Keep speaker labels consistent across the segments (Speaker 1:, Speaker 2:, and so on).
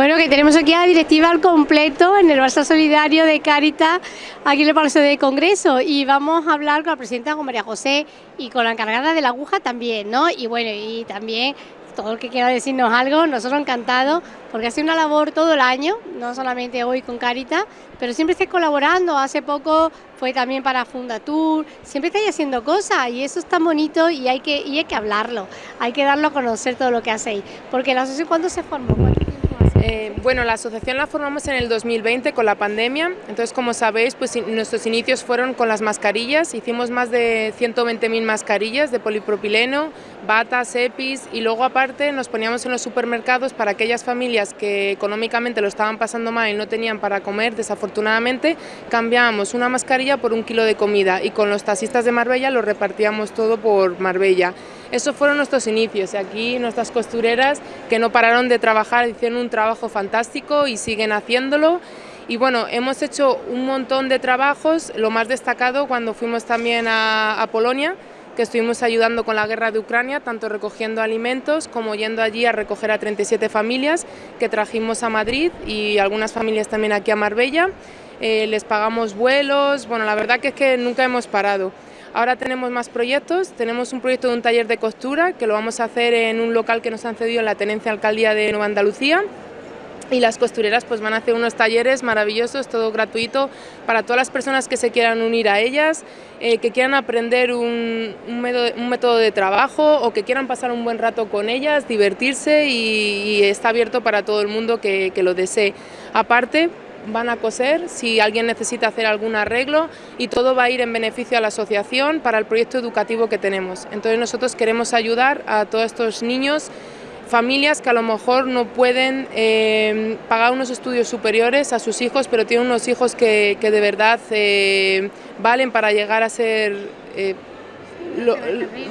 Speaker 1: Bueno, que tenemos aquí a la directiva al completo en el Barça Solidario de Caritas, aquí en el Palacio de Congreso, y vamos a hablar con la presidenta, con María José, y con la encargada de la aguja también, ¿no? Y bueno, y también todo el que quiera decirnos algo, nosotros encantados, porque hace una labor todo el año, no solamente hoy con Caritas, pero siempre estáis colaborando, hace poco fue también para Fundatur, siempre estáis haciendo cosas y eso es tan bonito y hay que, y hay que hablarlo, hay que darlo a conocer todo lo que hacéis, porque la asociación cuándo se formó,
Speaker 2: bueno, la asociación la formamos en el 2020 con la pandemia, entonces como sabéis, pues nuestros inicios fueron con las mascarillas, hicimos más de 120.000 mascarillas de polipropileno, batas, EPIs y luego aparte nos poníamos en los supermercados para aquellas familias que económicamente lo estaban pasando mal y no tenían para comer, desafortunadamente, cambiábamos una mascarilla por un kilo de comida. Y con los taxistas de Marbella lo repartíamos todo por Marbella. Esos fueron nuestros inicios y aquí nuestras costureras que no pararon de trabajar, hicieron un trabajo fantástico y siguen haciéndolo. Y bueno, hemos hecho un montón de trabajos, lo más destacado cuando fuimos también a, Polonia, que estuvimos ayudando con la guerra de Ucrania, tanto recogiendo alimentos como yendo allí a recoger a 37 familias que trajimos a Madrid y algunas familias también aquí a Marbella. Eh, les pagamos vuelos, bueno, la verdad que es que nunca hemos parado. Ahora tenemos más proyectos, tenemos un proyecto de un taller de costura que lo vamos a hacer en un local que nos han cedido en la Tenencia Alcaldía de Nueva Andalucía y las costureras pues van a hacer unos talleres maravillosos, todo gratuito para todas las personas que se quieran unir a ellas, eh, que quieran aprender un, método, de trabajo o que quieran pasar un buen rato con ellas, divertirse y, está abierto para todo el mundo que, que lo desee. Aparte, van a coser, si alguien necesita hacer algún arreglo y todo va a ir en beneficio a la asociación para el proyecto educativo que tenemos. Entonces nosotros queremos ayudar a todos estos niños, familias que a lo mejor no pueden eh, pagar unos estudios superiores a sus hijos, pero tienen unos hijos que, de verdad eh, valen para llegar a ser... Eh,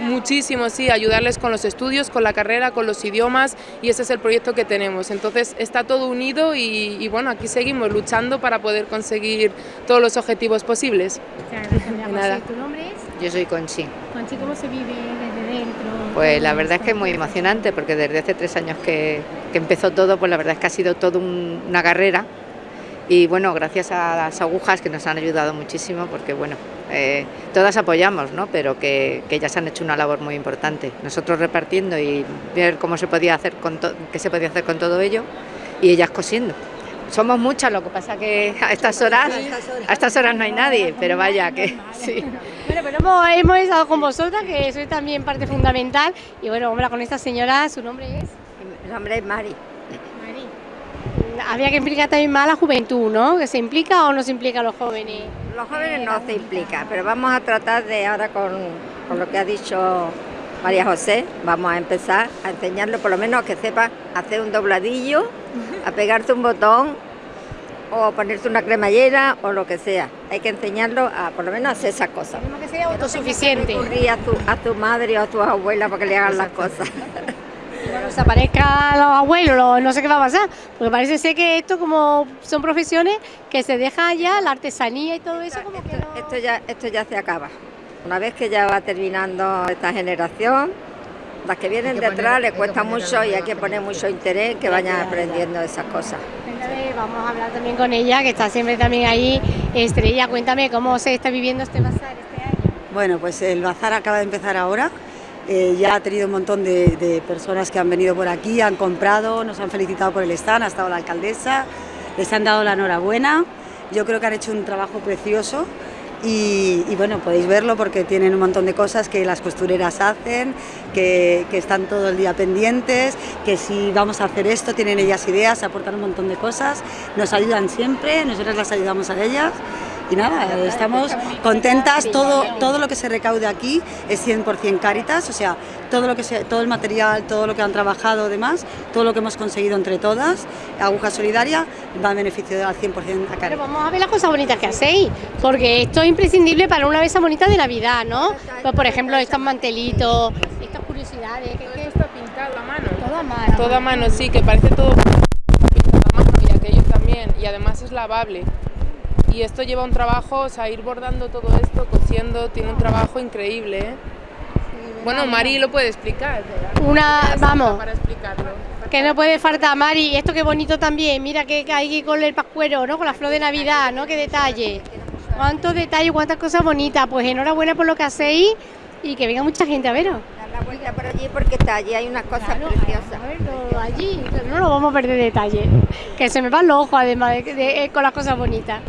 Speaker 2: muchísimo, sí, ayudarles con los estudios, con la carrera, con los idiomas y ese es el proyecto que tenemos. Entonces está todo unido y, bueno, aquí seguimos luchando para poder conseguir todos los objetivos posibles.
Speaker 1: Nada. ¿Tu nombre es?
Speaker 3: Yo soy Conchi.
Speaker 1: Conchi, ¿cómo se vive desde dentro?
Speaker 3: Pues la verdad es que es muy emocionante porque desde hace tres años que, empezó todo, pues la verdad es que ha sido toda una carrera y bueno, gracias a las agujas que nos han ayudado muchísimo porque bueno, eh, todas apoyamos, ¿no? pero que, que, ellas han hecho una labor muy importante. Nosotros repartiendo y ver cómo se podía hacer con qué se podía hacer con todo ello y ellas cosiendo. Somos muchas, lo que pasa que a estas horas, a estas horas no hay nadie, pero vaya que sí.
Speaker 1: Bueno, pero hemos, hemos estado con vosotras, que sois también parte fundamental, y bueno, vamos con esta señora, ¿su nombre es?
Speaker 4: Mi nombre es Mari
Speaker 1: había que implicar también más a la juventud, ¿no? ¿Que se implica o no se implica a los jóvenes?
Speaker 4: Los jóvenes no se implican, pero vamos a tratar de ahora con, lo que ha dicho María José, vamos a empezar a enseñarle por lo menos que sepa hacer un dobladillo, a pegarte un botón o ponerse una cremallera o lo que sea. Hay que enseñarlo a por lo menos hacer esas cosas.
Speaker 1: que sea autosuficiente.
Speaker 4: a tu, a tu madre o a tu abuela para que le hagan las cosas.
Speaker 1: Aparezca los abuelos, no sé qué va a pasar, porque parece ser que esto como son profesiones que se deja ya la artesanía y todo eso como
Speaker 4: esto, que esto ya esto ya se acaba. Una vez que ya va terminando esta generación, las que vienen detrás les cuesta mucho y hay que poner mucho interés que vayan aprendiendo esas cosas.
Speaker 1: Vamos a hablar también con ella, que está siempre también ahí. Estrella, cuéntame cómo se está viviendo este bazar este año.
Speaker 5: Bueno, pues el bazar acaba de empezar ahora. Eh, ya ha tenido un montón de, personas que han venido por aquí, han comprado, nos han felicitado por el stand, ha estado la alcaldesa, les han dado la enhorabuena. Yo creo que han hecho un trabajo precioso y, bueno, podéis verlo porque tienen un montón de cosas que las costureras hacen, que, que, están todo el día pendientes, que si vamos a hacer esto, tienen ellas ideas, aportan un montón de cosas, nos ayudan siempre, nosotros las ayudamos a ellas y nada, estamos contentas, todo, todo lo que se recaude aquí es 100% Caritas, o sea, todo, lo que se, todo el material, todo lo que han trabajado, demás, todo lo que hemos conseguido entre todas, Aguja Solidaria, va en beneficio al 100% a Caritas.
Speaker 1: Pero vamos a ver las cosas bonitas que hacéis, porque esto es imprescindible para una mesa bonita de Navidad, ¿no? Pues, por ejemplo, estos mantelitos, estas curiosidades.
Speaker 2: Que, está pintado a mano. Todo a mano. Todo a mano, sí, que parece todo pintado a mano y aquello también, y además es lavable y esto lleva un trabajo, o sea, ir bordando todo esto, cosiendo, tiene un trabajo increíble. ¿eh? bueno, Mari lo puede explicar.
Speaker 1: Una, vamos.
Speaker 2: Para explicarlo.
Speaker 1: Que no puede faltar, Mari. Y esto qué bonito también. Mira que hay con el pascuero, ¿no? Con la flor de Navidad, ¿no? Qué detalle. Cuántos detalles, cuántas cosas bonitas. Pues enhorabuena por lo que hacéis y que venga mucha gente a veros.
Speaker 4: Dar la vuelta por allí porque está allí, hay unas cosas
Speaker 1: Claro,
Speaker 4: preciosas.
Speaker 1: a verlo allí, no lo vamos a perder detalle. Que se me van los ojos además de, de- con las cosas bonitas.